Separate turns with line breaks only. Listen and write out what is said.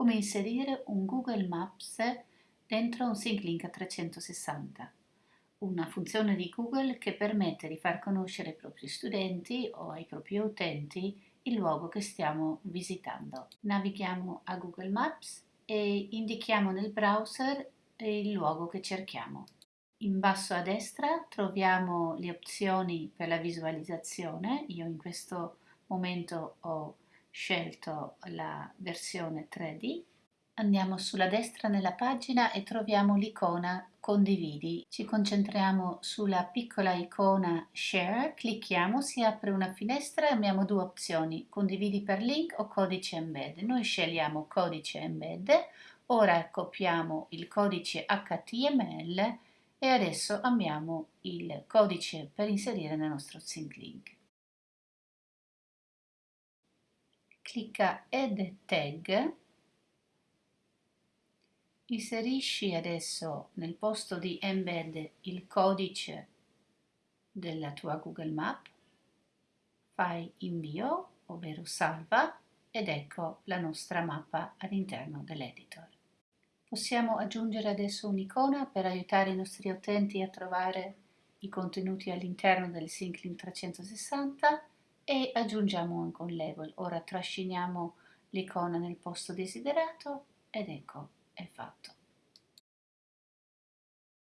come inserire un Google Maps dentro un SyncLink a 360, una funzione di Google che permette di far conoscere ai propri studenti o ai propri utenti il luogo che stiamo visitando. Navighiamo a Google Maps e indichiamo nel browser il luogo che cerchiamo. In basso a destra troviamo le opzioni per la visualizzazione. Io in questo momento ho scelto la versione 3D. Andiamo sulla destra nella pagina e troviamo l'icona condividi. Ci concentriamo sulla piccola icona share, clicchiamo, si apre una finestra e abbiamo due opzioni, condividi per link o codice embed. Noi scegliamo codice embed, ora copiamo il codice HTML e adesso abbiamo il codice per inserire nel nostro sync link. Clicca Add Tag, inserisci adesso nel posto di Embed il codice della tua Google Map, fai invio, ovvero salva, ed ecco la nostra mappa all'interno dell'editor. Possiamo aggiungere adesso un'icona per aiutare i nostri utenti a trovare i contenuti all'interno del SyncLink 360 e aggiungiamo anche un label. Ora trasciniamo l'icona nel posto desiderato ed ecco, è fatto.